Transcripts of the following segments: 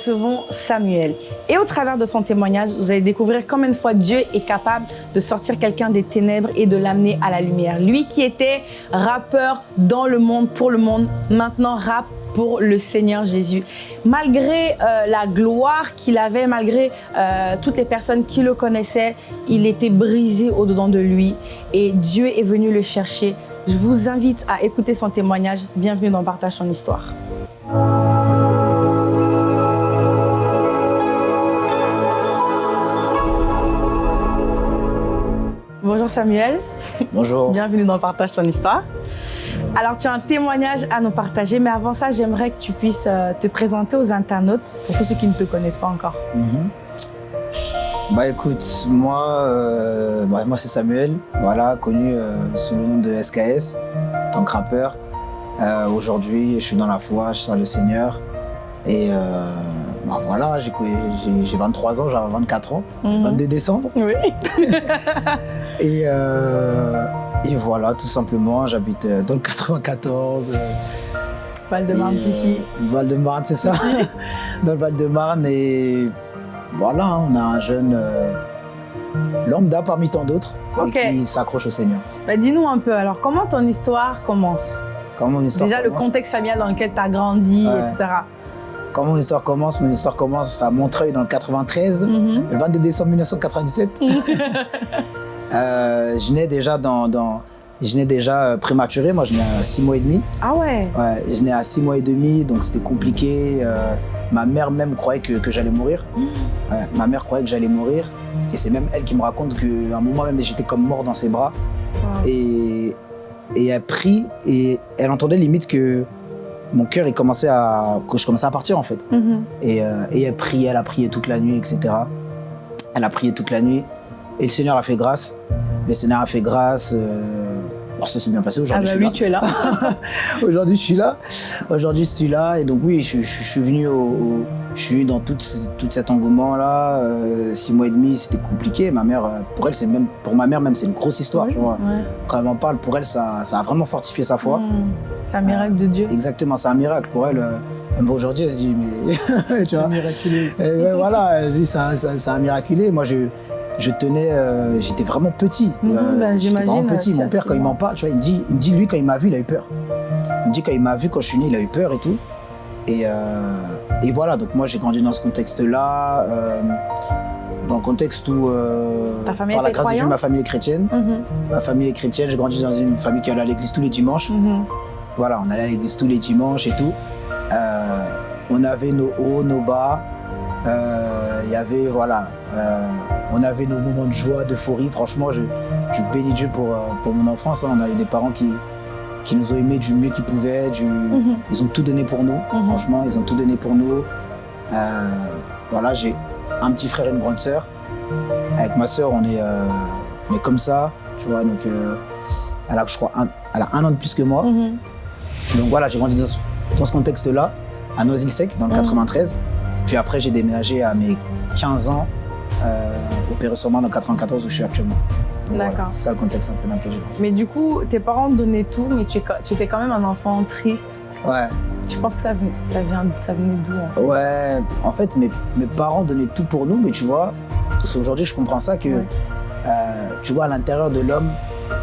Recevons Samuel et au travers de son témoignage, vous allez découvrir combien de fois Dieu est capable de sortir quelqu'un des ténèbres et de l'amener à la lumière. Lui qui était rappeur dans le monde, pour le monde, maintenant rap pour le Seigneur Jésus. Malgré euh, la gloire qu'il avait, malgré euh, toutes les personnes qui le connaissaient, il était brisé au-dedans de lui et Dieu est venu le chercher. Je vous invite à écouter son témoignage. Bienvenue dans Partage son histoire. Bonjour Samuel. Bonjour. Bienvenue dans Partage ton histoire. Alors, tu as un témoignage à nous partager, mais avant ça, j'aimerais que tu puisses euh, te présenter aux internautes, pour tous ceux qui ne te connaissent pas encore. Mhm. Bah écoute, moi, euh, bah, moi c'est Samuel, voilà, connu euh, sous le nom de SKS, tant que rappeur. Aujourd'hui, je suis dans la foi, je sers le Seigneur. Et bah, voilà, j'ai 23 ans, j'ai 24 ans, 22 mhm. décembre. Oui. et, et voilà, tout simplement, j'habite euh, dans le 94. Euh, Val-de-Marne, ici. Euh, Val-de-Marne, c'est ça. dans le Val-de-Marne. Et voilà, on a un jeune lambda parmi tant d'autres qui s'accroche au Seigneur. Bah, Dis-nous un peu, alors, comment ton histoire commence? Comment mon histoire Déjà, le contexte familial dans lequel tu as grandi, etc. Comment mon histoire commence? Mon histoire commence à Montreuil dans le 93, mhm. le 22 décembre 1997. Euh, je nais déjà dans, dans je nais déjà euh, prématuré, moi je nais à 6 mois et demi. Ah ouais Ouais, je nais à 6 mois et demi, donc c'était compliqué. Euh, ma mère même croyait que, que j'allais mourir. Mmh. Ouais, ma mère croyait que j'allais mourir. Et c'est même elle qui me raconte qu'à un moment même j'étais comme mort dans ses bras. Et, et elle prie et elle entendait limite que mon cœur il commençait à que je commençais à partir en fait. Mmh. Et, et elle priait, elle a prié toute la nuit, etc. Elle a prié toute la nuit. Et le Seigneur a fait grâce. Le Seigneur a fait grâce. Euh... ça s'est bien passé aujourd'hui. Ah bah oui, tu es là. aujourd'hui, je suis là. Aujourd'hui, je suis là. Et donc oui, je, suis venu au, je suis dans tout, tout cet engouement-là. Euh, six mois et demi, c'était compliqué. Ma mère, euh, pour elle, c'est même, pour ma mère même, c'est une grosse histoire. Quand elle m'en parle, pour elle, ça, ça, a vraiment fortifié sa foi. Mmh. C'est un miracle de Dieu. Exactement, c'est un miracle. Pour elle, euh, elle me voit aujourd'hui, elle se dit, mais tu vois. miraculé. Et voilà, elle se dit, c'est un, miraculé. Moi, je, je tenais, euh, j'étais vraiment petit. Euh, bah, j'étais vraiment petit. Mon père, quand il m'en parle, tu vois, il me dit, il me dit, lui, quand il m'a vu, il a eu peur. Il me dit, quand il m'a vu, quand je suis né, il a eu peur et tout. Et, euh, et voilà, donc moi, j'ai grandi dans ce contexte-là, dans le contexte où, par la grâce de Dieu, ma famille est chrétienne. Mhm. Ma famille est chrétienne. J'ai grandi dans une famille qui allait à l'église tous les dimanches. Mhm. Voilà, on allait à l'église tous les dimanches et tout. on avait nos hauts, nos bas. Il y avait, voilà, on avait nos moments de joie, d'euphorie. Franchement, je, bénis Dieu pour, euh, pour mon enfance. Hein. On a eu des parents qui, qui nous ont aimés du mieux qu'ils pouvaient. Mhm. Ils ont tout donné pour nous. Mhm. Franchement, ils ont tout donné pour nous. Euh, voilà, j'ai un petit frère et une grande sœur. Avec ma sœur, on est, euh, comme ça, tu vois. Donc, elle a, je crois, un, elle a un an de plus que moi. Mhm. Donc voilà, j'ai grandi dans, ce contexte-là, à Noisy-le-Sec, dans le 93. Puis après, j'ai déménagé à mes 15 ans euh, sur moi dans 94 où je suis actuellement. D'accord. c'est ça le contexte un peu dans lequel j'ai Mais du coup, tes parents donnaient tout, mais tu, tu étais quand même un enfant triste. Ouais. Tu penses que ça, ça, vient, ça venait d'où en fait? Ouais, en fait, mes, mes, parents donnaient tout pour nous, mais tu vois, parce qu'aujourd'hui, je comprends ça que, euh, tu vois, à l'intérieur de l'homme,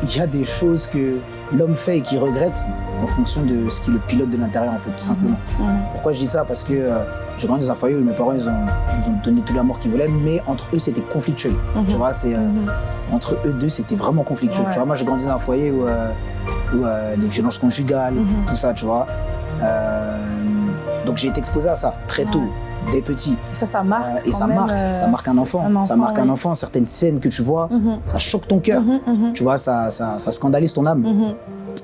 il y a des choses que l'homme fait et qu'il regrette en fonction de ce qui le pilote de l'intérieur, en fait, tout simplement. Mhm. Pourquoi je dis ça? Parce que euh, j'ai grandi dans un foyer où mes parents, ils ont, ils ont donné tout l'amour qu'ils voulaient, mais entre eux, c'était conflictuel. Mhm. Tu vois, c'est... Euh, entre eux deux, c'était vraiment conflictuel. Tu vois, moi, j'ai grandi dans un foyer où, euh, où les violences conjugales, tout ça, tu vois. donc, j'ai été exposé à ça très tôt des petits. Et ça, ça marque. et ça marque, ça marque un enfant. ça marque un enfant. Certaines scènes que tu vois, ça choque ton cœur. Tu vois, ça, ça, ça, scandalise ton âme.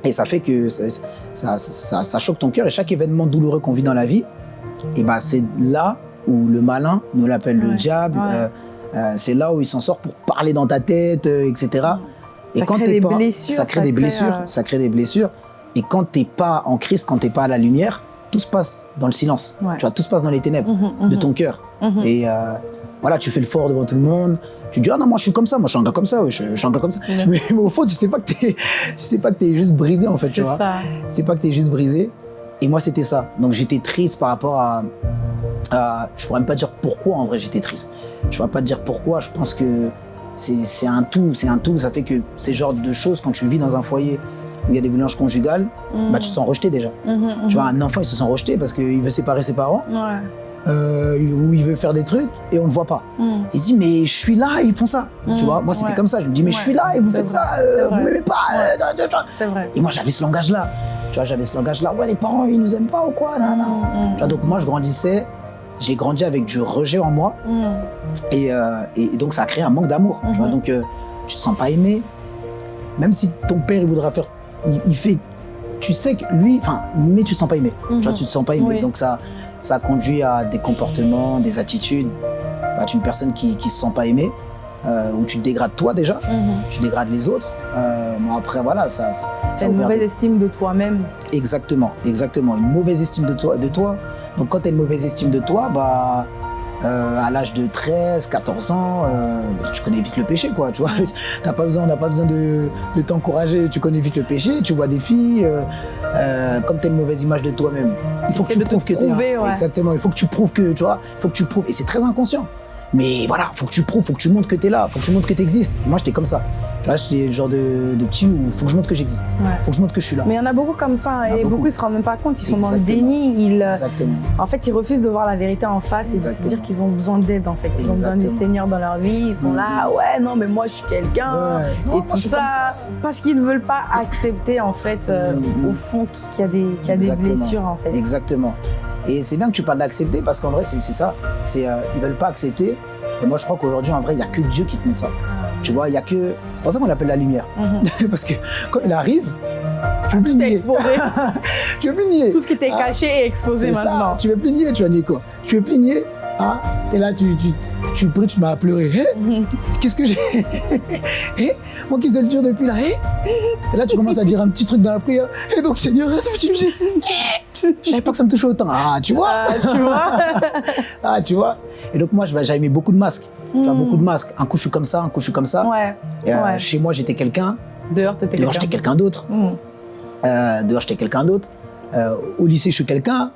Et ça fait que ça, ça, choque ton cœur. Et chaque événement douloureux qu'on vit dans la vie, et ben c'est là où le malin nous l'appelle le diable. Euh, euh, c'est là où il s'en sort pour parler dans ta tête, euh, etc. Et ça quand crée des pas, blessures, ça crée des blessures, ça crée des blessures. Et quand t'es pas en crise, quand t'es pas à la lumière, tout se passe dans le silence. Tu vois, tout se passe dans les ténèbres mhm, de mhm. ton cœur. Et voilà, tu fais le fort devant tout le monde. Tu dis, ah non, moi je suis comme ça, moi je suis un gars comme ça, je, suis un gars comme ça. Mais, au fond, tu sais pas que tu sais pas que tu es juste brisé en fait, tu vois. C'est pas que tu es juste brisé. Et moi, c'était ça. Donc j'étais triste par rapport à, à, Je pourrais même pas dire pourquoi en vrai j'étais triste. Je pourrais pas te dire pourquoi. Je pense que c'est un tout. C'est un tout. Ça fait que ces genres de choses, quand tu vis dans un foyer où il y a des violences conjugales, bah, tu te sens rejeté déjà. Mhm, Tu vois, un enfant, il se sent rejeté parce qu'il veut séparer ses parents, Ouais. euh, ou il veut faire des trucs et on ne le voit pas. Il se dit, mais je suis là, ils font ça. Tu vois, moi, c'était ouais. comme ça. Je me dis, mais je suis là et vous faites vrai, ça, euh, vous m'aimez pas. euh. Et moi, j'avais ce langage-là. Tu vois, j'avais ce langage-là. Ouais, les parents, ils nous aiment pas ou quoi nan, nan. Mhm, Tu vois, donc moi, je grandissais. J'ai grandi avec du rejet en moi. mhm. Et, euh, et- donc, ça a créé un manque d'amour. Tu vois, Mhm. donc, euh, tu te sens pas aimé. Même si ton père, il voudra faire. Il, il fait. Tu sais que lui. Enfin, mais tu te sens pas aimé. Tu vois, Mhm. tu te sens pas aimé. Oui. Donc, ça, ça conduit à des comportements, des attitudes. Bah, tu es une personne qui, qui se sent pas aimée. Euh, où tu te dégrades toi déjà. Mhm. Tu dégrades les autres. Euh, bon, après, voilà, ça. ça, ça une mauvaise des- estime de toi-même. Exactement, exactement. Une mauvaise estime de toi. De toi. Donc quand tu as une mauvaise estime de toi, bah, euh, à l'âge de 13, 14 ans, euh, tu connais vite le péché, quoi. Tu vois, t'as pas besoin, on n'a pas besoin de, de t'encourager. Tu connais vite le péché. Tu vois des filles. euh, comme tu as une mauvaise image de toi-même, il faut que tu prouves que tu prouver, ouais. Exactement. Il faut que tu prouves que, tu vois, il faut que tu prouves. Et c'est très inconscient. Mais voilà, faut que tu prouves, faut que tu montres que tu es là, faut que tu montres que tu existes. Moi, j'étais comme ça. Tu vois, j'étais le genre de, de petit où faut que je montre que j'existe. Ouais. Faut que je montre que je suis là. Mais il y en a beaucoup comme ça et beaucoup, beaucoup. ils se rendent même pas compte, ils sont dans le Exactement. déni, ils, euh, Exactement. en fait ils refusent de voir la vérité en face et de se Exactement. dire qu'ils ont besoin d'aide en fait, ils ont besoin du Exactement. Seigneur dans leur vie, ils sont là, ouais non mais moi je suis quelqu'un Ouais. et Non, tout ça, parce qu'ils ne veulent pas accepter en fait euh, Mhm. au fond qu'il y a des, qu'il y a des Exactement. blessures en fait. Exactement. Et c'est bien que tu parles d'accepter parce qu'en vrai, c'est ça. C'est euh, ils veulent pas accepter. Et moi, je crois qu'aujourd'hui, en vrai, il n'y a que Dieu qui te montre ça. Tu vois, il y a que. C'est pour ça qu'on l'appelle la lumière. Mhm. parce que quand il arrive, tu veux plus nier. exposé, Tu veux plus nier. tout ce qui était Ah, caché est exposé C'est ça. maintenant. Tu veux plus nier, tu nier quoi Tu veux plus nier ah, Et là, tu, tu, tu, tu, tu m'as pleuré. Hé Mhm. Qu'est-ce que j'ai Hé Moi qui sais le dire depuis là. Hé Et là, tu commences à dire un petit truc dans la prière. Et donc, Seigneur, tu me dis. Je savais pas que ça me touchait autant. Ah, tu vois Ah, tu vois Ah, tu vois Et donc, moi, j'avais mis beaucoup de masques. Tu vois, Mm. beaucoup de masques. Un coup, je suis comme ça, un coup, je suis comme ça. Ouais, Et, euh, ouais. Chez moi, j'étais quelqu'un. dehors t'étais Dehors, j'étais quelqu'un. d'autre. Mhm. Euh, dehors, j'étais quelqu'un d'autre. Euh, au lycée, je suis quelqu'un.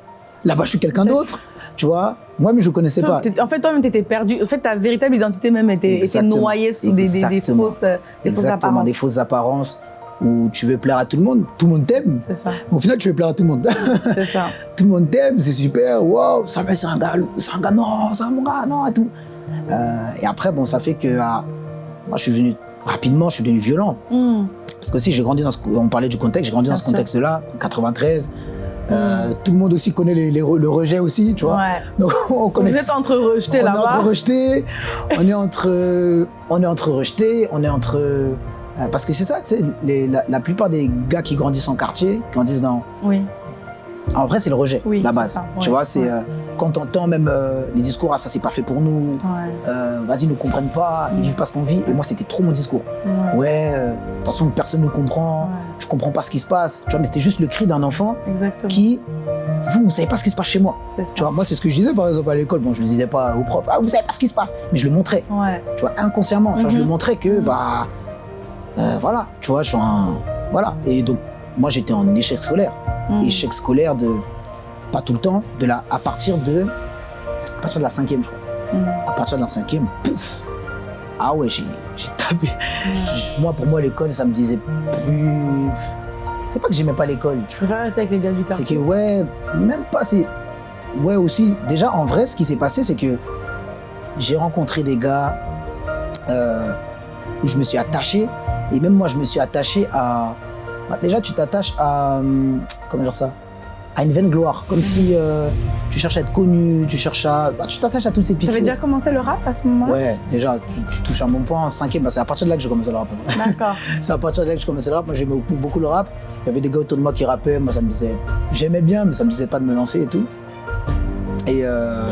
Là-bas, je suis quelqu'un d'autre. Tu vois Moi, mais je ne connaissais Toi, pas. En fait, toi-même, t'étais perdu. En fait, ta véritable identité même était, noyée sous des, des, des Exactement. fausses, des fausses apparences. des fausses apparences où tu veux plaire à tout le monde. Tout le monde t'aime. C'est ça, Au final, tu veux plaire à tout le monde. c'est ça. tout le monde t'aime, c'est super. Waouh, ça va, c'est un gars, c'est un gars, non, c'est un gars, non, et tout. Euh, et après, bon, ça fait que ah, moi, je suis devenu rapidement, je suis devenu violent. Hmm. Parce que aussi, j'ai grandi dans ce, on parlait du contexte, j'ai grandi Bien dans ce contexte-là, en 93. Euh, Tout le monde aussi connaît les- les re- le rejet aussi, tu vois. Ouais. Donc on connaît. Vous êtes entre rejetés on est là-bas. entre rejetés, on est entre, on est entre rejetés, on est entre. Euh, parce que c'est ça, tu sais, les- la, la plupart des gars qui grandissent en quartier, qui grandissent dans. Oui. En vrai, c'est le rejet, Oui, la base. ça, Tu vois, c'est ouais. euh, quand on entend même euh, les discours, ah ça c'est pas fait pour nous, Ouais. vas-y, ils ne comprennent pas, ils Mm. vivent pas ce qu'on vit. Et moi, c'était trop mon discours. Ouais. Attention, personne ne comprend, je comprends pas ce qui se passe. Tu vois, mais c'était juste le cri d'un enfant Exactement. qui, vous, vous savez pas ce qui se passe chez moi. Ça. Tu vois, moi, c'est ce que je disais par exemple à l'école. Bon, je le disais pas aux profs, ah, vous savez pas ce qui se passe. Mais je le montrais, Ouais. tu vois, inconsciemment. Tu vois, je le montrais que, Mhm. bah, euh, voilà, tu vois, je suis un. Voilà. Et donc, moi, j'étais en échec scolaire. Hmm. Échec scolaire de. Pas tout le temps, de la, à partir de. À partir de la cinquième, je crois. Hmm. À partir de la cinquième, pouf Ah ouais, j'ai tapé. Moi, pour moi, l'école, ça me disait plus. C'est pas que j'aimais pas l'école. Je préfère rester avec les gars du C'est quartier? que, ouais, même pas. C'est. Ouais, aussi. Déjà, en vrai, ce qui s'est passé, c'est que j'ai rencontré des gars euh, où je me suis attaché. Et même moi, je me suis attaché à. bah, déjà, tu t'attaches à. hum, Comment dire ça? À une vaine gloire. Comme si euh, tu cherches à être connu, tu cherches à. bah, tu t'attaches à toutes ces Tu petites avais choses. déjà commencé le rap à ce moment-là? Ouais, déjà, tu, tu touches un bon point en cinquième. Bah, c'est à partir de là que j'ai commencé le rap. D'accord. C'est à partir de là que j'ai commencé le rap. Moi, j'aimais beaucoup, beaucoup le rap. Il y avait des gars autour de moi qui rappaient. Moi, ça me disait. J'aimais bien, mais ça me disait pas de me lancer et tout. Et, euh,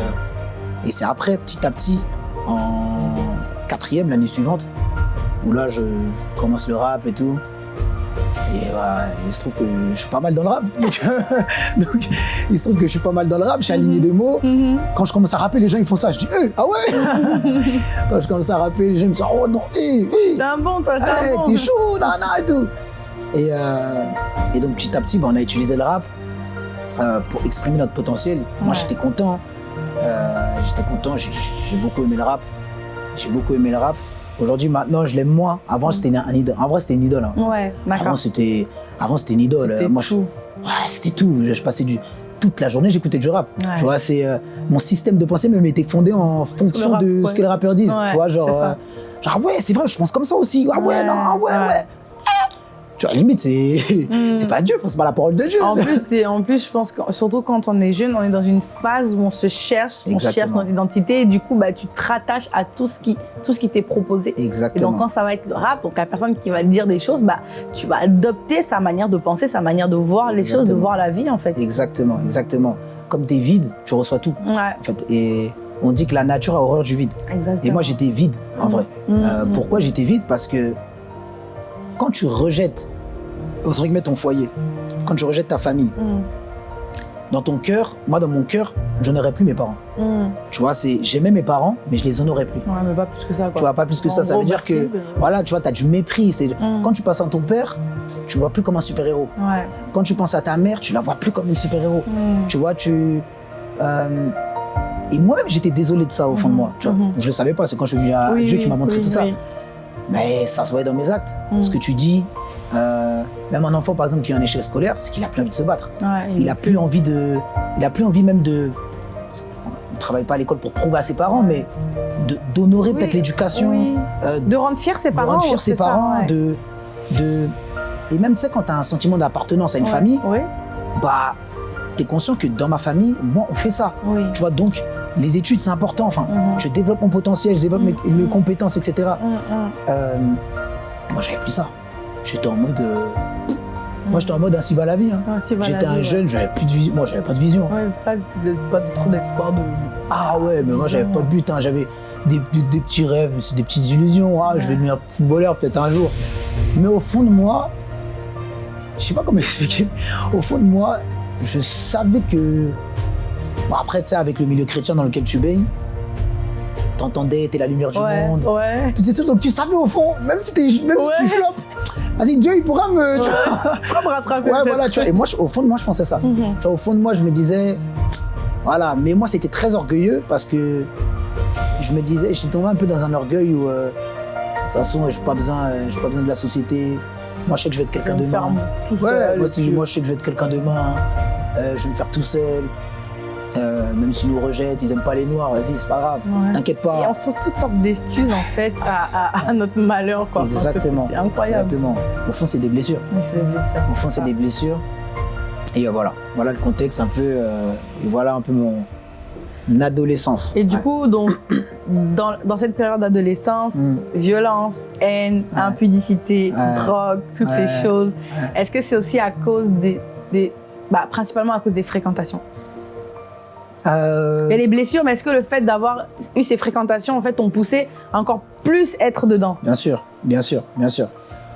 et c'est après, petit à petit, en quatrième, l'année suivante, où là, je, je commence le rap et tout. Et voilà, il se trouve que je suis pas mal dans le rap. Donc, donc, il se trouve que je suis pas mal dans le rap. Je suis aligné des mots. Mhm. Quand je commence à rapper, les gens ils font ça. Je dis, Eh, ah ouais? Quand je commence à rapper, les gens me disent, oh non, hé, hé T'es un bon, toi, t'es Hey, un bon. t'es chaud, nana et tout. Et, euh, et donc petit à petit, bah, on a utilisé le rap. euh, pour exprimer notre potentiel. Moi, j'étais content. Euh, j'étais content. J'ai j'ai beaucoup aimé le rap. J'ai beaucoup aimé le rap. Aujourd'hui, maintenant, je l'aime moins. Avant, c'était une- un idole. En vrai, c'était une idole. hein. Ouais, Avant, c'était avant, c'était une idole. C'était Euh, Moi, je- tout. Ouais, c'était tout. Je, je passais du toute la journée, j'écoutais du rap. Ouais. Tu vois, c'est euh, mon système de pensée même était fondé en fonction rap, de ouais. ce que les rappeurs disent. Tu vois, genre, euh, genre ah ouais, c'est vrai, je pense comme ça aussi. Ah ouais, Ouais, non, ah ouais, ouais. Tu vois, limite, c'est c'est pas Dieu, enfin, c'est pas la parole de Dieu. En plus, en plus, je pense que surtout quand on est jeune, on est dans une phase où on se cherche, on cherche notre identité et du coup, bah, tu te rattaches à tout ce qui, tout ce qui t'est proposé. Et Exactement. donc, quand ça va être le rap, donc la personne qui va dire des choses, bah, tu vas adopter sa manière de penser, sa manière de voir les choses, de voir la vie, en fait. Exactement, exactement. Comme t'es vide, tu reçois tout. Ouais, En fait, et on dit que la nature a horreur du vide. exactement. Et moi, j'étais vide, en Mm. vrai. Mm, Euh. Pourquoi j'étais vide? Parce que quand tu rejettes, entre guillemets, ton foyer, quand tu rejettes ta famille, Mm, dans ton cœur, moi, dans mon cœur, je n'aurais plus mes parents. mm. Tu vois, c'est j'aimais mes parents, mais je les honorais plus. Ouais, mais pas plus que ça, quoi. Tu vois, pas plus que En ça. Ça veut dire que, ben, voilà, tu vois, tu as du mépris. C'est Mm. Quand tu passes à ton père, tu le vois plus comme un super-héros. Ouais. Quand tu penses à ta mère, tu la vois plus comme une super-héros. Tu vois, tu. euh, Et moi-même, j'étais désolé de ça au fond de moi. Tu vois. Mhm. Je le savais pas, c'est quand je suis venu à Oui, Dieu qui m'a montré oui, tout ça. Mais ça se voyait dans mes actes. Mm. Ce que tu dis, euh, même un enfant, par exemple, qui est en échec scolaire, c'est qu'il a plus envie de se battre. Ouais, Il a plus envie de. Il a plus envie même de. qu'on ne travaille pas à l'école pour prouver à ses parents, mais de- d'honorer Oui, peut-être l'éducation, oui. euh, De rendre fier ses de parents. rendre fier ses ça, parents, ouais. de, de. Et même, tu sais, quand tu as un sentiment d'appartenance à une Ouais, famille, bah, tu es conscient que dans ma famille, moi, on fait ça. oui. Tu vois, donc, les études, c'est important. Enfin, Mhm. je développe mon potentiel, je développe mes, Mhm. mes compétences, etc. Mm. Euh, moi, j'avais plus ça. J'étais en mode. euh, Moi, j'étais en mode ainsi va la vie. hein. J'étais un jeune, j'avais plus de vision. Moi, j'avais pas de vision. Ouais, pas de, pas de- trop d'espoir de. Ah ouais, mais moi, j'avais pas de but. hein. J'avais des, des- des petits rêves, mais c'est des petites illusions. Ah, je vais devenir footballeur peut-être un jour. Mais au fond de moi, je sais pas comment expliquer. Au fond de moi, je savais que. Bon, après, tu sais, avec le milieu chrétien dans lequel tu baignes, t'entendais, t'es la lumière du ouais, monde. ouais. Toutes ces choses, donc tu savais au fond, même si, t'es- même si tu vas-y, Dieu, il pourra me. tu vois. Me rattraper Ouais, voilà, tu vois. Et moi, je- au fond de moi, je pensais ça. Mhm. Tu vois, au fond de moi, je me disais, voilà, mais moi, c'était très orgueilleux parce que je me disais, j'étais tombé un peu dans un orgueil où, euh, de toute façon, je n'ai pas, besoin, euh, j'ai pas besoin de la société. Moi, je sais que je vais être quelqu'un demain. tout Ouais, seul. moi, moi, je sais que je vais être quelqu'un demain. Euh, je vais me faire tout seul. Euh, même s'ils nous rejettent, ils aiment pas les noirs, vas-y, c'est pas grave. Ouais. T'inquiète Et pas. on se trouve toutes sortes d'excuses en fait à, à- à notre malheur quoi. Exactement. C'est incroyable. Exactement. Au fond, c'est des blessures. Oui, c'est des blessures. Au fond, c'est des blessures. Et euh, voilà. Voilà le contexte un peu. euh, et voilà un peu mon adolescence. Et du Ouais. coup, donc, dans, dans cette période d'adolescence, Mm. violence, haine, Ouais. impudicité, drogue, toutes ces choses, est-ce que c'est aussi à cause des, des- bah, principalement à cause des fréquentations? Euh, Il y a les blessures, mais est-ce que le fait d'avoir eu ces fréquentations, en fait, t'ont poussé à encore plus être dedans? Bien sûr, bien sûr, bien sûr.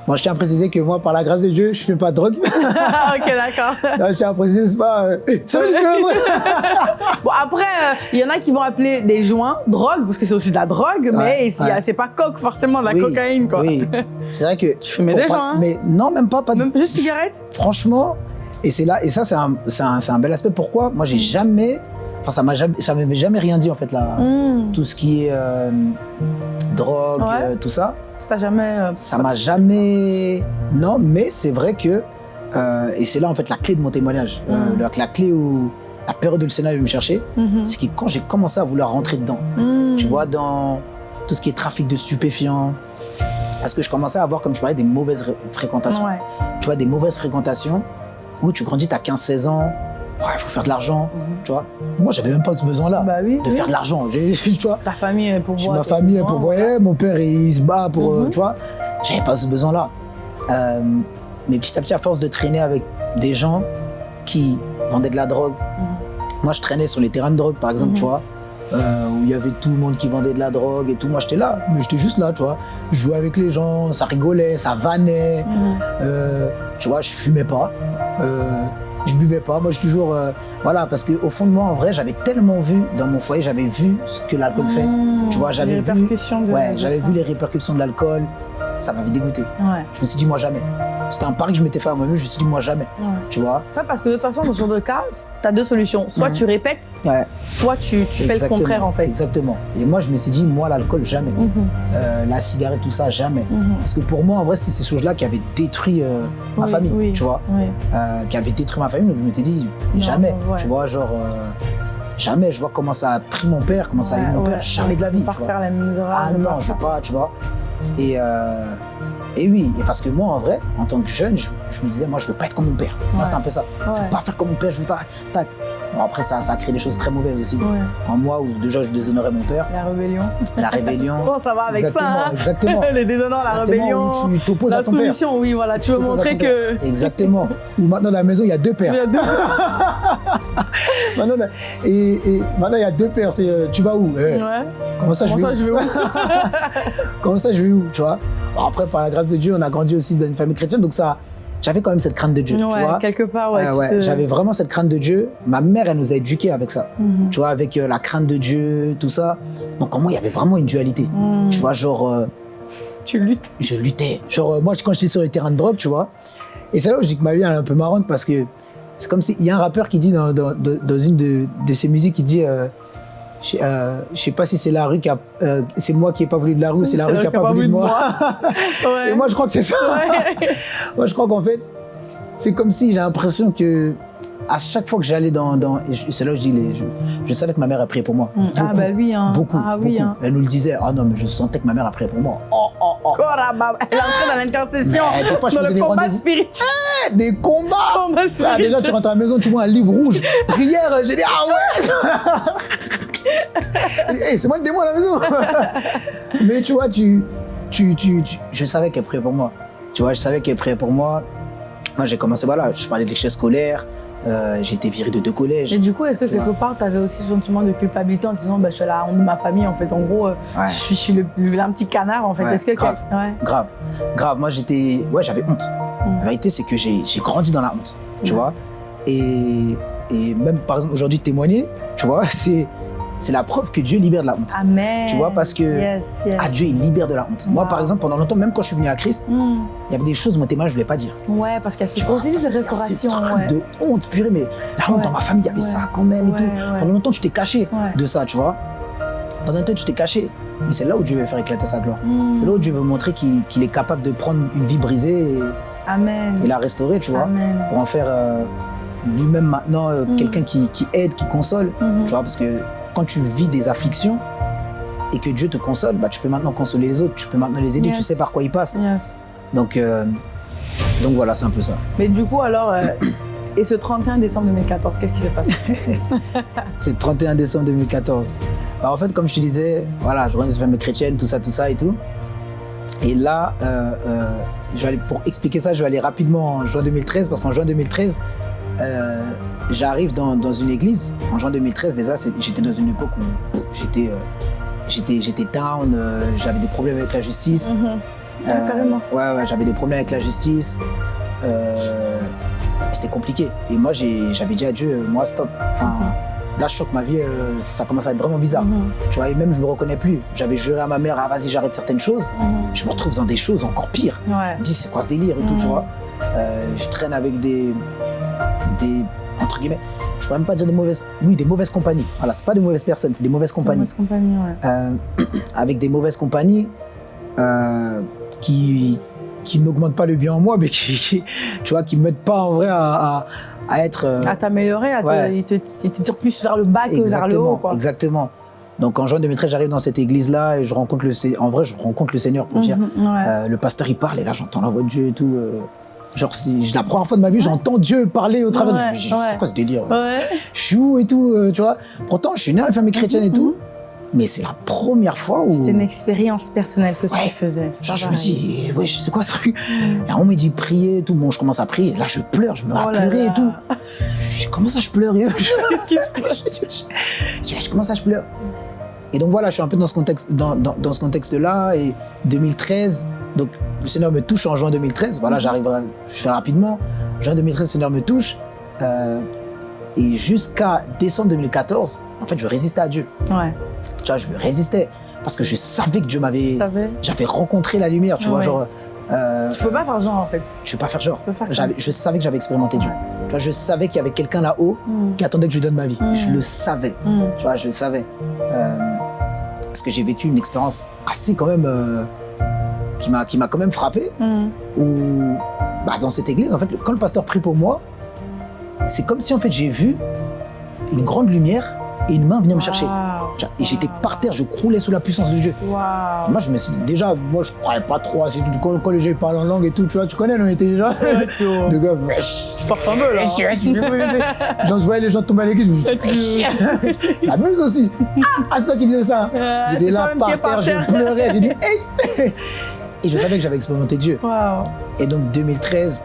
Moi, je tiens à préciser que moi, par la grâce de Dieu, je ne fais pas de drogue. Ok, d'accord. Je tiens à préciser, c'est pas. euh, ça Bon, après, euh, il y en a qui vont appeler des joints drogue, parce que c'est aussi de la drogue, mais ouais. c'est pas coke forcément, de la Oui, cocaïne, quoi. Oui, c'est vrai que. Tu fumais des joints, hein Mais non, même pas. pas de- Même juste cigarette? Franchement, et là, et ça, c'est un, un, c'est un bel aspect. Pourquoi? Moi, j'ai jamais. Enfin, ça m'a jamais, ça m'avait jamais rien dit, en fait, là. Mmh. Tout ce qui est euh, drogue, Ouais. euh, tout ça. Ça jamais. euh, Ça m'a jamais. Non, mais c'est vrai que. et c'est là, en fait, la clé de mon témoignage. Euh, Mm. la, la clé où. La période où le Sénat est venu me chercher, mhm. c'est que quand j'ai commencé à vouloir rentrer dedans, Mmh. tu vois, dans tout ce qui est trafic de stupéfiants, parce que je commençais à avoir, comme tu parlais, des mauvaises ré- fréquentations. Ouais. Tu vois, des mauvaises fréquentations où tu grandis, tu as 15-16 ans, il faut faire de l'argent, Mhm. tu vois. Moi, j'avais même pas ce besoin-là Bah oui. de oui. faire de l'argent. Tu vois, Ta famille est pour voir. ma famille elle besoins, pourvoyait, mon père il se bat pour, Mhm. tu vois. J'avais pas ce besoin-là. Euh, mais petit à petit, à force de traîner avec des gens qui vendaient de la drogue, Mhm. moi je traînais sur les terrains de drogue par exemple, tu vois, euh, où il y avait tout le monde qui vendait de la drogue et tout. Moi j'étais là, mais j'étais juste là, tu vois. Je jouais avec les gens, ça rigolait, ça vannait. Euh, tu vois, je fumais pas. Euh, je buvais pas. Moi, je suis toujours. euh, voilà, parce qu'au fond de moi, en vrai, j'avais tellement vu dans mon foyer, j'avais vu ce que l'alcool fait. Mmh. Tu vois, j'avais vu- Ouais, j'avais vu les répercussions de l'alcool. Ça m'avait dégoûté. Ouais. Je me suis dit, moi, jamais. C'était un pari que je m'étais fait à moi-même. Je me suis dit, moi, jamais. Tu vois? Ouais, parce que de toute façon, dans ce genre de cas, tu as deux solutions. Soit Mhm. tu répètes, Ouais. soit tu, tu fais le contraire, en fait. Exactement. Et moi, je me suis dit, moi, l'alcool, jamais. Mhm, Euh, la cigarette, tout ça, jamais. mhm. Parce que pour moi, en vrai, c'était ces choses-là qui avaient détruit euh, ma Oui, famille, oui, tu vois. oui. Euh, qui avaient détruit ma famille. Donc, je m'étais dit, jamais. Tu vois, genre, jamais. Je vois comment ça a pris mon père, comment ça a eu mon père. Jamais de la vie, pas tu vois. refaire la erreur. Ah non, je veux faire. pas, tu vois. Et, euh, et oui, et parce que moi, en vrai, en tant que jeune, je, je me disais, moi, je veux pas être comme mon père. Moi, Ouais. c'était un peu ça. Je Ouais. veux pas faire comme mon père, je veux pas. Tac. Bon, après, ça, ça a créé des choses très mauvaises aussi. Ouais. En moi, où déjà, je déshonorais mon père, La rébellion. la rébellion. Bon, ça va avec exactement, ça. hein. exactement. Les déshonneurs, la rébellion. où tu t'opposes La à ton père. soumission, oui, voilà. Tu veux à montrer père. que. Exactement. Ou maintenant, dans la maison, il y a deux Il pères. y a deux- Maintenant, et, et maintenant, il y a deux pères. C'est euh, tu vas où Eh, Ouais. Comment ça, je vais ça, où je vais où? Comment ça, je vais où Tu vois? Après, par la grâce de Dieu, on a grandi aussi dans une famille chrétienne, donc ça, j'avais quand même cette crainte de Dieu. tu Ouais, vois quelque part, ouais. Euh, tu ouais, te- J'avais vraiment cette crainte de Dieu. Ma mère, elle nous a éduqués avec ça. Mhm. Tu vois, avec euh, la crainte de Dieu, tout ça. Donc, en moi, il y avait vraiment une dualité. Mhm. Tu vois, genre, euh, Tu luttes. je luttais. Genre, moi, quand j'étais sur les terrains de drogue, tu vois. Et c'est là où je dis que ma vie elle est un peu marrante parce que c'est comme s'il y a un rappeur qui dit dans, dans, dans- dans une de, de ses musiques, il dit. Euh, je euh, je sais pas si c'est la rue qui a. euh, c'est moi qui ai pas voulu de la rue ou c'est la rue qui a pas voulu de moi. ouais. Et moi, je crois que c'est ça. Ouais. Moi, je crois qu'en fait, c'est comme si j'ai l'impression que à chaque fois que j'allais dans, c'est là où je dis, les, je, je savais que ma mère a prié pour moi. Mm. Ah bah oui, hein. beaucoup, Ah oui, beaucoup. hein. Elle nous le disait. Ah non, mais je sentais que ma mère a prié pour moi. Oh, oh, oh. Bah, elle est entrée dans l'intercession. Dans le des combat spirituel. Des combats. Combat Ah, spirituel. déjà, tu rentres à la maison, tu vois un livre rouge. Prière, j'ai dit, ah ouais hey, C'est moi le démon à la maison Mais tu vois, tu, tu, tu, tu- je savais qu'elle priait pour moi. Tu vois, je savais qu'elle priait pour moi. Moi, j'ai commencé, voilà, je parlais de l'échec scolaire. euh, j'ai été viré de deux collèges. Et du coup, est-ce que quelque part, tu avais aussi ce sentiment de culpabilité en disant, bah, je suis la honte de ma famille, en fait, en gros, euh, Ouais. je suis, je suis le, vilain petit canard, en fait. Ouais, est-ce que. grave. Ouais. Grave, grave. Moi, j'étais. Ouais, j'avais honte. Mm. La vérité, c'est que j'ai grandi dans la honte. Tu vois et, et même, par exemple, aujourd'hui, témoigner, tu vois, c'est c'est la preuve que Dieu libère de la honte. Amen. Tu vois, parce que- Yes, yes. Ah, Dieu, il libère de la honte. Moi, par exemple, pendant longtemps, même quand je suis venu à Christ, Mm. il y avait des choses, mon témoignage, je ne voulais pas dire. Ouais, parce qu'il y a ce processus de ce restauration. Ouais. de honte, purée, mais la honte Ouais. dans ma famille, il y avait Ouais. ça quand même et tout. Pendant longtemps, tu t'es caché de ça, tu vois. Pendant longtemps, tu t'es caché. Mais c'est là où Dieu veut faire éclater sa gloire. Mm. C'est là où Dieu veut montrer qu'il est capable de prendre une vie brisée et, Amen. et la restaurer, tu vois, Amen. pour en faire euh, lui-même maintenant euh, Mm. quelqu'un qui, qui aide, qui console. Tu vois, parce que quand tu vis des afflictions et que Dieu te console, bah, tu peux maintenant consoler les autres, tu peux maintenant les aider, tu sais par quoi ils passent. Yes. Donc, euh, donc voilà, c'est un peu ça. Mais du coup, alors, euh, et ce 31 décembre 2014, qu'est-ce qui s'est passé? C'est le 31 décembre 2014. Bah, en fait, comme je te disais, voilà, je rentre une famille chrétienne, tout ça, tout ça et tout. Et là, euh, euh, je vais aller, pour expliquer ça, je vais aller rapidement en juin 2013, parce qu'en juin 2013, euh, j'arrive dans, dans une église. En juin 2013, déjà, j'étais dans une époque où j'étais euh, j'étais down, euh, j'avais des problèmes avec la justice. Mhm. Ah, carrément. Ouais, ouais, j'avais des problèmes avec la justice. Euh, C'était compliqué. Et moi, j'avais dit à Dieu, euh, moi, stop. Enfin, là, je sens que ma vie, euh, ça commence à être vraiment bizarre. Mhm. Tu vois, et même, je me reconnais plus. J'avais juré à ma mère, ah, vas-y, j'arrête certaines choses. Mhm. Je me retrouve dans des choses encore pires. Ouais. Je me dis, c'est quoi ce délire et tout, tu vois. Euh, je traîne avec des, des, entre guillemets, je pourrais même pas dire de mauvaises, oui, des mauvaises compagnies. Voilà, c'est pas des mauvaises personnes, c'est des mauvaises compagnies. Ouais. Euh, avec des mauvaises compagnies euh, qui, qui n'augmentent pas le bien en moi, mais qui, qui- tu vois, qui me mettent pas en vrai à, à- à être. euh, À t'améliorer, à te, Ouais. te, il te tire plus vers le bas que vers le haut, quoi. exactement. Donc en juin 2013, j'arrive dans cette église-là et je rencontre le, en vrai, je rencontre le Seigneur pour dire. Mhm, ouais. Euh, le pasteur il parle et là j'entends la voix de Dieu et tout. Genre, je- la première fois de ma vie, j'entends Dieu parler au travers. de- Ouais, je me dis, ouais. c'est quoi ce délire Ouais. Je suis où et tout, euh, tu vois. Pourtant, je suis né dans une famille chrétienne et tout, Mhm. mais c'est la première fois où. C'était une expérience personnelle que Ouais. tu faisais. c'est Genre, je me dis, wesh, c'est quoi ce truc? Et on me dit prier et tout. Bon, je commence à prier. Là, je pleure, je me mets à Oh là pleurer là. et tout. Je comment ça, je pleure? Et je, je, je, je- je pleure? Et donc voilà, je suis un peu dans ce contexte, dans, dans, dans ce contexte-là. Et 2013, donc le Seigneur me touche en juin 2013. Voilà, j'arrive, à- je fais rapidement. Juin 2013, le Seigneur me touche. Euh, et jusqu'à décembre 2014, en fait, je résistais à Dieu. Ouais. Tu vois, je me résistais parce que je savais que Dieu m'avait j'avais rencontré la lumière, tu vois, genre Euh, Je peux pas faire genre en fait. je peux pas faire genre. peux faire Je savais que j'avais expérimenté Dieu. Tu vois, je savais qu'il y avait quelqu'un là-haut Mm. qui attendait que je lui donne ma vie. Mm. Je le savais. Mm. Tu vois, je le savais. Euh, parce que j'ai vécu une expérience assez quand même euh, qui m'a qui m'a quand même frappé. Mm. Où bah, dans cette église, en fait, quand le pasteur prie pour moi, c'est comme si en fait j'ai vu une grande lumière et une main venir me chercher. Et j'étais par terre, je croulais sous la puissance de Dieu. Moi, je me suis dit, déjà, moi, je croyais pas trop à ces trucs. Quand, quand les gens parlent en langue et tout, tu vois, tu connais, on était déjà. de gars, Tu forces un peu là. Genre, je voyais les gens tomber à l'église, je me suis dit, aussi. Ah, c'est toi qui disais ça. J'étais c'est là par terre. je pleurais, j'ai dit, hey Et je savais que j'avais expérimenté Dieu. Waouh. Et donc, 2013,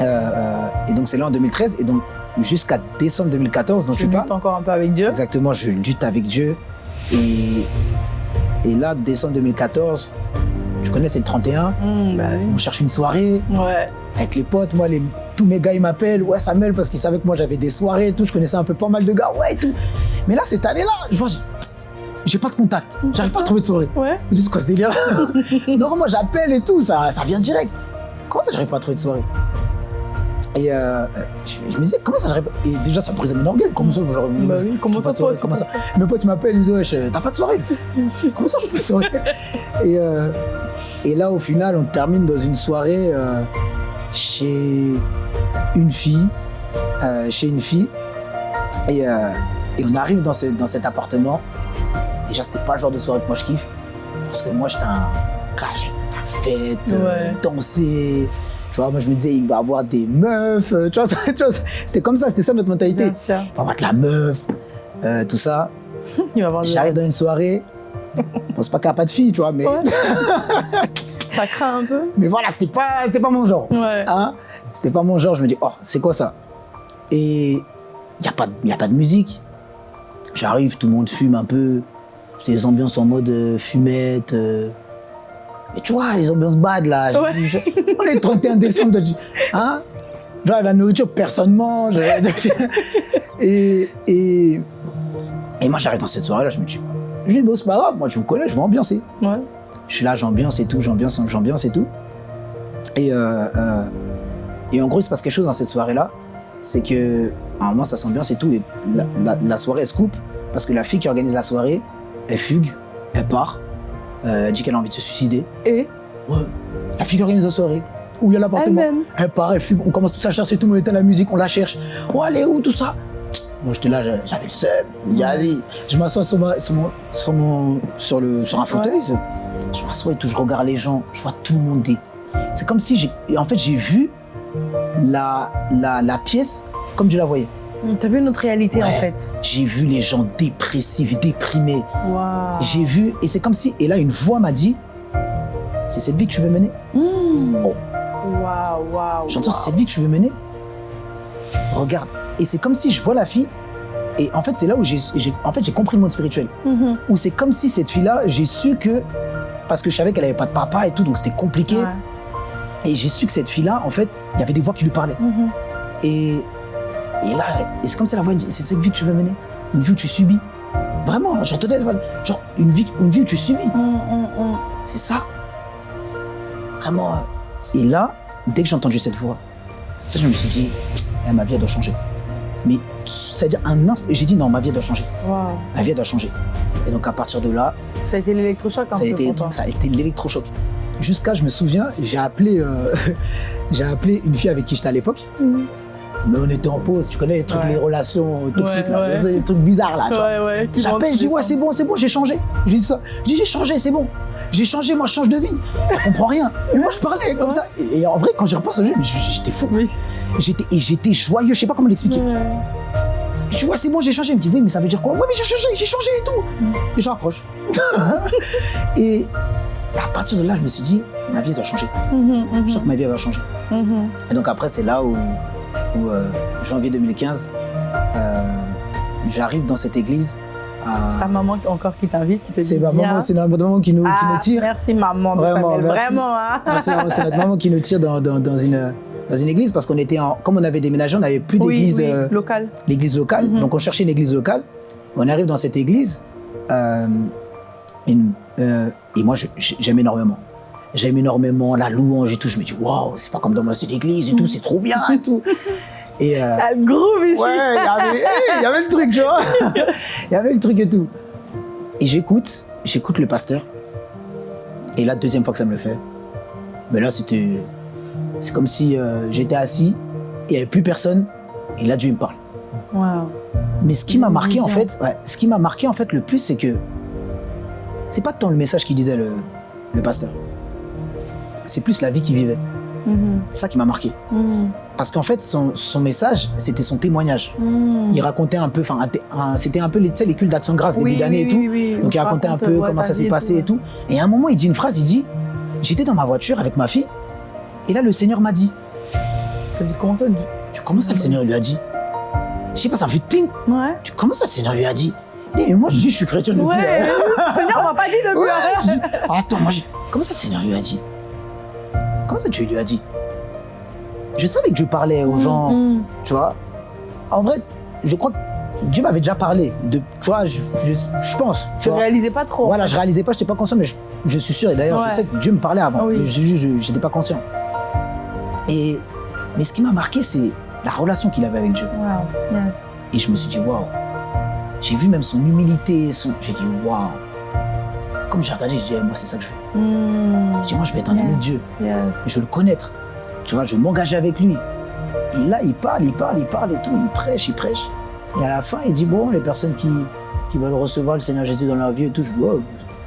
euh, euh, et donc c'est là en 2013, et donc jusqu'à décembre 2014, dont Tu tu parles. luttes encore un peu avec Dieu. Exactement, je lutte avec Dieu. Et, et là, décembre 2014, tu connais, c'est le 31. Mm, bah oui. On cherche une soirée Ouais. avec les potes. Moi, les, tous mes gars, ils m'appellent. Ouais, Samuel, parce qu'ils savaient que moi, j'avais des soirées et tout. Je connaissais un peu pas mal de gars. Ouais, et tout. Mais là, cette année-là, je vois, j'ai- pas de contact. J'arrive pas à trouver de soirée. Ouais. Je me dis, c'est quoi ce délire Non, moi, j'appelle et tout. Ça, ça vient direct. Comment ça, j'arrive pas à trouver de soirée et euh, je, je me disais, comment ça j'arrive pas Et déjà, ça brisait mon orgueil. Comment ça, j'aurais Bah oui, comment ça, toi, tu Comment ça Mes potes, m'appellent, ils me disent, wesh, t'as pas de soirée Je Comment ça, je fais soirée et, euh, et là, au final, on termine dans une soirée euh, chez une fille. euh, chez une fille. Et, euh, et on arrive dans, ce, dans cet appartement. Déjà, c'était pas le genre de soirée que moi je kiffe. Parce que moi, j'étais un gars, j'aime la fête, euh, Ouais. danser. Tu vois, moi, je me disais, il va avoir des meufs. euh, Tu vois, c'était comme ça, c'était ça notre mentalité. Il va avoir de la meuf, euh, tout ça. J'arrive dans une soirée. Bon, c'est pas qu'il n'y a pas de filles, tu vois, mais, Ouais. Ça craint un peu. mais voilà, c'était pas, pas mon genre. Ouais. Hein? C'était pas mon genre. Je me dis, oh, c'est quoi ça? Et il n'y a, pas y a pas de musique. J'arrive, tout le monde fume un peu. Des ambiances en mode euh, fumette. euh. Et tu vois, les ambiances bad là. Je- Ouais. je- on est le 31 décembre. Hein? Genre, la nourriture, personne mange. et, et, et moi, j'arrive dans cette soirée là, je me dis, je dis, bon, c'est pas grave, moi, tu me connais, je vais ambiancer. Ouais. Je suis là, j'ambiance et tout, j'ambiance, j'ambiance et tout. Et, euh, euh, et en gros, il se passe quelque chose dans cette soirée-là. C'est que, à un moment, ça s'ambiance et tout. Et la, la- la soirée, elle se coupe. Parce que la fille qui organise la soirée, elle fugue, elle part. euh, elle dit qu'elle a envie de se suicider. Et Ouais. La fille organise la soirée, où il y a l'appartement. Elle-même. Elle part, elle fugue. On commence tous à chercher, tout le monde éteint la musique, on la cherche. Oh, elle est où, tout ça? Moi, j'étais là, j'avais le seum. Vas-y. Je m'assois sur, ma- sur, mon, sur, mon- sur, le, sur un fauteuil. Je m'assois et tout, je regarde les gens, je vois tout le monde. C'est comme si j'ai. En fait, j'ai vu la, la, la pièce comme je la voyais. Mm, T'as vu notre réalité en fait. J'ai vu les gens dépressifs, déprimés. Waouh. J'ai vu, et c'est comme si. Et là, une voix m'a dit C'est cette vie que tu veux mener Mm. Oh. Waouh, waouh. J'entends, c'est cette vie que tu veux mener Regarde. Et c'est comme si je vois la fille. Et en fait, c'est là où j'ai en fait, compris le monde spirituel. Mhm. Où c'est comme si cette fille-là, j'ai su que. Parce que je savais qu'elle avait pas de papa et tout, donc c'était compliqué. Ouais. Et j'ai su que cette fille-là, en fait, il y avait des voix qui lui parlaient. Mhm. Et, et là, c'est comme ça la dit, c'est cette vie que tu veux mener Une vie où tu subis Vraiment, j'entendais, genre, une vie, une vie où tu subis. Mm, mm, mm. C'est ça. Vraiment. euh. Et là, dès que j'ai entendu cette voix, ça, je me suis dit, eh, ma vie, elle doit changer. Mais c'est-à-dire un instant, et j'ai dit, non, ma vie, doit changer. Waouh. Ma vie, doit changer. Et donc, à partir de là, Ça a été l'électrochoc ça ça a été l'électrochoc. Jusqu'à, je me souviens, j'ai appelé, euh, j'ai appelé une fille avec qui j'étais à l'époque. Mais on était en pause, tu connais les trucs, Ouais. les relations toxiques, Ouais, là, ouais. les trucs bizarres là. tu vois. J'appelle, je dis ouais c'est bon, c'est bon, j'ai changé. Je dis ça. Je dis j'ai changé, c'est bon. J'ai changé, moi je change de vie. Elle comprend rien. Et moi je parlais comme ça. Et, et en vrai, quand j'y repense, j'étais fou. J'étais et j'étais joyeux, je sais pas comment l'expliquer. Dis ouais c'est bon, j'ai changé. Elle me dit oui, mais ça veut dire quoi? Ouais mais j'ai changé, j'ai changé et tout. Et je raccroche. et à partir de là, je me suis dit ma vie doit changer. Mhm, mhm, Je sens que ma vie va changer. mhm. Et donc après, c'est là où, où, euh, janvier 2015, euh, j'arrive dans cette église. à- Ta maman encore qui t'invite, qui te dit C'est maman, c'est notre maman qui nous, qui Ah, nous tire. Merci maman Vraiment, merci. Vraiment, hein. Ah, c'est c'est notre maman qui nous tire dans, dans, dans une, dans une église parce qu'on était en, comme on avait déménagé, on n'avait plus Oui, d'église, oui, euh, local. l'église locale. Mhm. Donc on cherchait une église locale. On arrive dans cette église euh, une- euh, et moi j'aime énormément. J'aime énormément la louange et tout. Je me dis, waouh, c'est pas comme dans ma église et tout, c'est trop bien et tout. Et euh, la groove ici. Ouais, il y, avait le truc, tu vois. Il y avait le truc et tout. Et j'écoute, j'écoute le pasteur. Et la deuxième fois que ça me le fait, mais là, c'était. C'est comme si euh, j'étais assis, il n'y avait plus personne, et là, Dieu me parle. Wow. Mais ce qui m'a marqué, en fait, ouais, ce qui m'a marqué, en fait, le plus, c'est que c'est pas tant le message qu'il disait le, le pasteur. C'est plus la vie qu'il vivait. C'est ça qui m'a marqué. Mm-hmm. Parce qu'en fait, son, son message, c'était son témoignage. Mm. Il racontait un peu, enfin, c'était un peu les, les cultes d'action grâce début d'année et tout. Donc il racontait un peu comment ça s'est passé et tout. Et à un moment, il dit une phrase, il dit, j'étais dans ma voiture avec ma fille, et là, le Seigneur m'a dit. Dit comment ça Comment ça, le Seigneur lui a dit Je sais pas, ça fait ting. Ouais. Comment ça, le Seigneur lui a dit Et moi, je dis, je suis chrétien depuis. Ouais, le Seigneur m'a pas dit depuis. Ouais, Attends, moi, comment ça, le Seigneur lui a dit? Comment ça, Dieu lui a dit? Je savais que Dieu parlait aux gens, mm, mm. tu vois. En vrai, je crois que Dieu m'avait déjà parlé. De, tu vois, je, je, pense. Tu, ne réalisais pas trop. Voilà, je réalisais pas, je n'étais pas conscient, mais je, suis sûr. Et d'ailleurs, je sais que Dieu me parlait avant. Mais je n'étais pas conscient. Et, mais ce qui m'a marqué, c'est la relation qu'il avait avec Dieu. Wow. Yes. Et je me suis dit, waouh. J'ai vu même son humilité. Son... J'ai dit, waouh. Comme j'ai regardé, j'ai dit, moi, c'est ça que je veux. Mm. J'ai dit, moi, je vais être un ami de Dieu. Yes. Je veux le connaître. Tu vois, je veux m'engager avec lui. Et là, il parle, il parle, il parle et tout. Il prêche, il prêche. Et à la fin, il dit, bon, les personnes qui, qui veulent recevoir le Seigneur Jésus dans leur vie et tout, je dis, oh,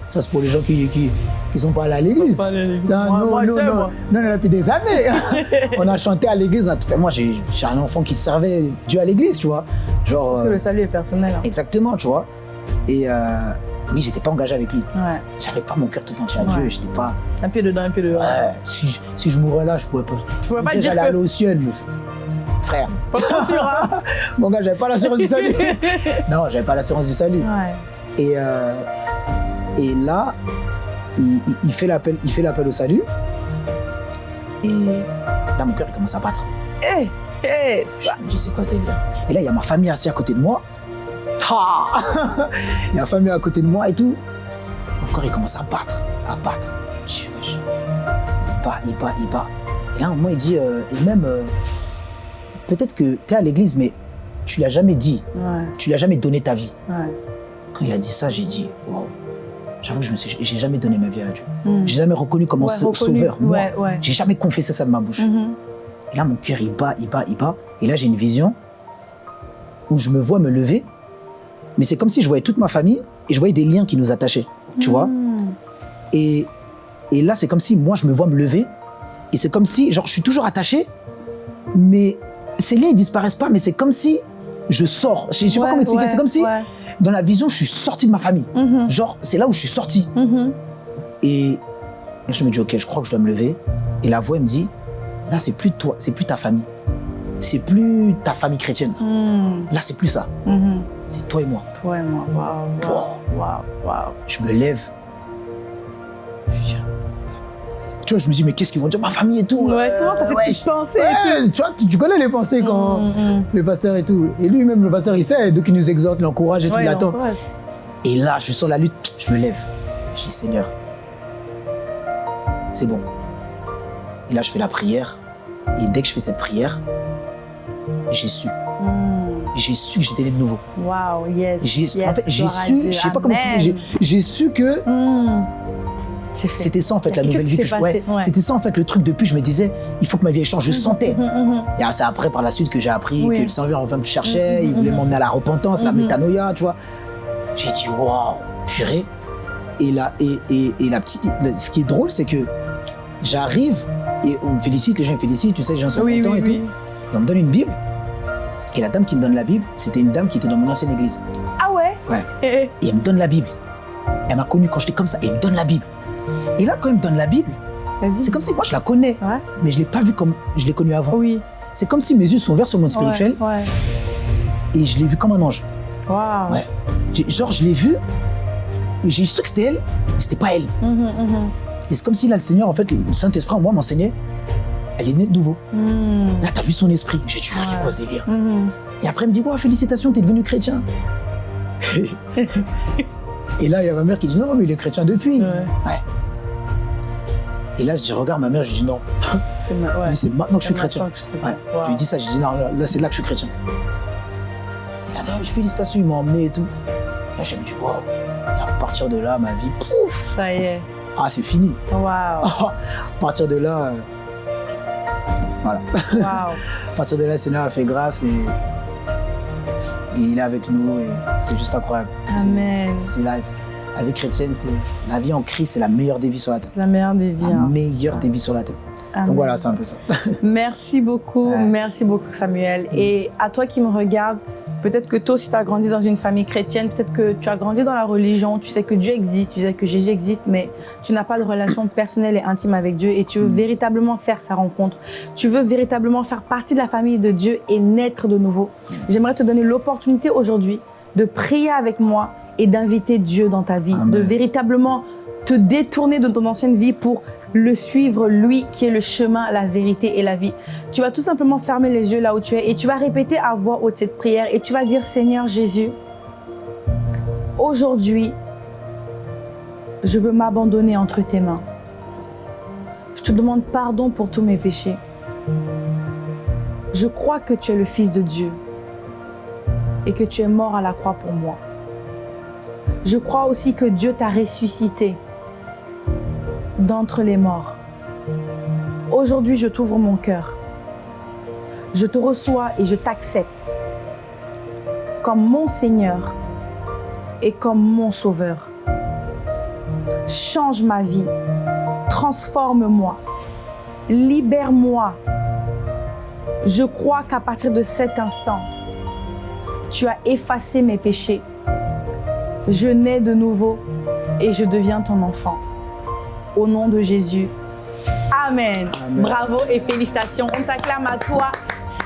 ça c'est pour les gens qui qui, qui sont pas allés à l'église. Non, non, non, non, non, depuis des années. on a chanté à l'église. Moi, j'ai un enfant qui servait Dieu à l'église, tu vois. Genre. Parce que le salut est personnel. Hein. Exactement, tu vois. Et euh, mais j'étais pas engagé avec lui. Ouais. J'avais pas mon cœur tout entier à Dieu. J'étais pas. Un pied dedans, un pied dehors. Ouais. Si, si je mourrais là, je pourrais pas. Tu pourrais pas dire j'allais aller au ciel, mais frère. Pas hein Mon gars, j'avais pas l'assurance du salut. non, j'avais pas l'assurance du salut. Ouais. Et, euh, et là, il, il fait l'appel au salut. Et là, mon cœur, il commence à battre. Hé, hey, hé, hey, Je me dis, c'est quoi ce délire? Et là, il y a ma famille assise à côté de moi. il y a ma famille à côté de moi et tout. Mon corps, il commence à battre, à battre. Je me dis, il bat, il bat, il bat. Et là, un moment, il dit, euh, et même, euh, peut-être que tu es à l'église, mais tu l'as jamais dit. Ouais. Tu l'as jamais donné ta vie. Ouais. Quand il a dit ça, j'ai dit, wow. J'avoue que je me suis, j'ai jamais donné ma vie à Dieu. Mm. J'ai jamais reconnu comme ouais, sauveur. Moi, j'ai jamais confessé ça de ma bouche. Mm -hmm. Et là, mon cœur, il bat, il bat, il bat. Et là, j'ai une vision où je me vois me lever. Mais c'est comme si je voyais toute ma famille et je voyais des liens qui nous attachaient. Tu vois mm. et, et là, c'est comme si moi, je me vois me lever. Et c'est comme si, genre, je suis toujours attaché, mais ces liens, ils disparaissent pas, mais c'est comme si je sors. Je, ne sais pas comment expliquer. c'est comme si, dans la vision, je suis sorti de ma famille. Mm-hmm. Genre, c'est là où je suis sorti. Mm-hmm. Et je me dis, ok, je crois que je dois me lever. Et la voix me dit, là, c'est plus toi, c'est plus ta famille. C'est plus ta famille chrétienne. Mm. Là, c'est plus ça. C'est toi et moi. Toi et moi. Waouh. Waouh. Waouh. Je me lève. Je dis, tu vois, je me dis, mais qu'est-ce qu'ils vont dire? Ma famille et tout Ouais, souvent, t'as ouais, cette pensée tout. Tu vois, tu, connais les pensées quand mm, mm. le pasteur et tout. Et lui-même, le pasteur, il sait, donc il nous exhorte, l'encourage et ouais, tout, il attend. Et là, je sens la lutte, je me lève. Je dis, Seigneur, c'est bon. Et là, je fais la prière. Et dès que je fais cette prière, j'ai su. Mm. J'ai su que j'étais né de nouveau. Waouh, yes. yes. En fait, j'ai su, je sais pas comment expliquer, j'ai su que mm. C'était ça en fait la nouvelle vie que je ouais, ouais. C'était ça en fait le truc depuis je me disais il faut que ma vie change. Je sentais. Mm -hmm. Et c'est après par la suite que j'ai appris oui. que le Seigneur enfin me cherchait, il voulait m'emmener à la repentance, la métanoïa, tu vois. J'ai dit waouh, purée. Et là et, et, et la petite, ce qui est drôle c'est que j'arrive et on me félicite, les gens me félicitent, tu sais, les gens sont oui, contents oui, et tout. Et on me donne une Bible. Et la dame qui me donne la Bible, c'était une dame qui était dans mon ancienne église. Ah ouais? Ouais. et elle me donne la Bible. Elle m'a connu quand j'étais comme ça et elle me donne la Bible. Et là, quand il me donne la Bible, c'est comme si moi je la connais, ouais. mais je ne l'ai pas vue comme je l'ai connue avant. Oui. C'est comme si mes yeux sont ouverts sur le monde spirituel ouais, ouais. et je l'ai vue comme un ange. Wow. Ouais. Genre, je l'ai vue, j'ai su que c'était elle, mais c'était pas elle. Mm -hmm, mm -hmm. Et c'est comme si là, le Seigneur, en fait, le Saint-Esprit en moi m'enseignait, elle est née de nouveau. Mm. Là, t'as vu son esprit. J'ai dit, c'est quoi ce délire -hmm. Et après, elle me dit, wow, félicitations, t'es devenu chrétien. Et là, il y a ma mère qui dit, non, mais il est chrétien depuis. Ouais. ouais. Et là, je regarde ma mère, je dis non. C'est maintenant que je suis chrétien. Je lui dis ça, je dis non, là, c'est là que je suis chrétien. Et là, félicitations, ils m'ont emmené et tout. Là, je me dis, wow. à partir de là, ma vie, pouf. Ça y est. Ah, c'est fini. Waouh. à partir de là, voilà. Wow. à partir de là, Seigneur a fait grâce et, il est avec nous et c'est juste incroyable. Amen. C'est la vie chrétienne, c'est la vie en Christ, c'est la meilleure des vies sur la terre. La meilleure des vies. La hein, meilleure des vies sur la terre. Donc voilà, c'est un peu ça. merci beaucoup, merci beaucoup Samuel. Mm. Et à toi qui me regardes, peut-être que toi aussi tu as grandi dans une famille chrétienne, peut-être que tu as grandi dans la religion, tu sais que Dieu existe, tu sais que Jésus existe, mais tu n'as pas de relation personnelle et intime avec Dieu et tu veux mm. véritablement faire sa rencontre. Tu veux véritablement faire partie de la famille de Dieu et naître de nouveau. J'aimerais te donner l'opportunité aujourd'hui de prier avec moi et d'inviter Dieu dans ta vie, de véritablement te détourner de ton ancienne vie pour le suivre, lui qui est le chemin, la vérité et la vie. Tu vas tout simplement fermer les yeux là où tu es et tu vas répéter à voix haute cette prière et tu vas dire Seigneur Jésus, aujourd'hui, je veux m'abandonner entre tes mains. Je te demande pardon pour tous mes péchés. Je crois que tu es le Fils de Dieu et que tu es mort à la croix pour moi. Je crois aussi que Dieu t'a ressuscité d'entre les morts. Aujourd'hui, je t'ouvre mon cœur. Je te reçois et je t'accepte comme mon Seigneur et comme mon Sauveur. Change ma vie, transforme-moi, libère-moi. Je crois qu'à partir de cet instant, tu as effacé mes péchés je nais de nouveau et je deviens ton enfant. Au nom de Jésus. Amen. Bravo et félicitations. On t'acclame à toi.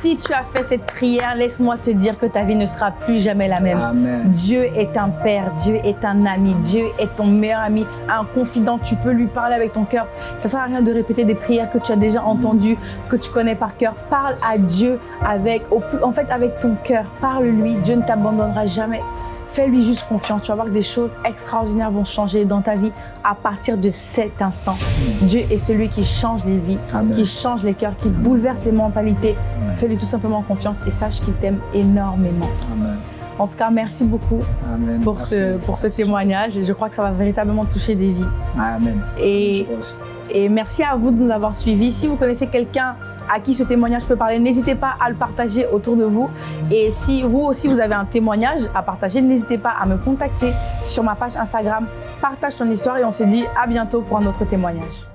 Si tu as fait cette prière, laisse-moi te dire que ta vie ne sera plus jamais la même. Dieu est un père, Dieu est un ami, Dieu est ton meilleur ami, un confident. Tu peux lui parler avec ton cœur. Ça ne sert à rien de répéter des prières que tu as déjà entendues, que tu connais par cœur. Parle à Dieu avec, en fait, avec ton cœur. Parle-lui. Dieu ne t'abandonnera jamais. Fais-lui juste confiance. Tu vas voir que des choses extraordinaires vont changer dans ta vie à partir de cet instant. Dieu est celui qui change les vies, qui change les cœurs, qui bouleverse les mentalités. Fais-lui tout simplement confiance et sache qu'il t'aime énormément. En tout cas, merci beaucoup pour ce, pour ce témoignage. Et je crois que ça va véritablement toucher des vies. Amen. Et, et merci à vous de nous avoir suivis. Si vous connaissez quelqu'un à qui ce témoignage peut parler, n'hésitez pas à le partager autour de vous. Et si vous aussi vous avez un témoignage à partager, n'hésitez pas à me contacter sur ma page Instagram. Partage ton histoire et on se dit à bientôt pour un autre témoignage.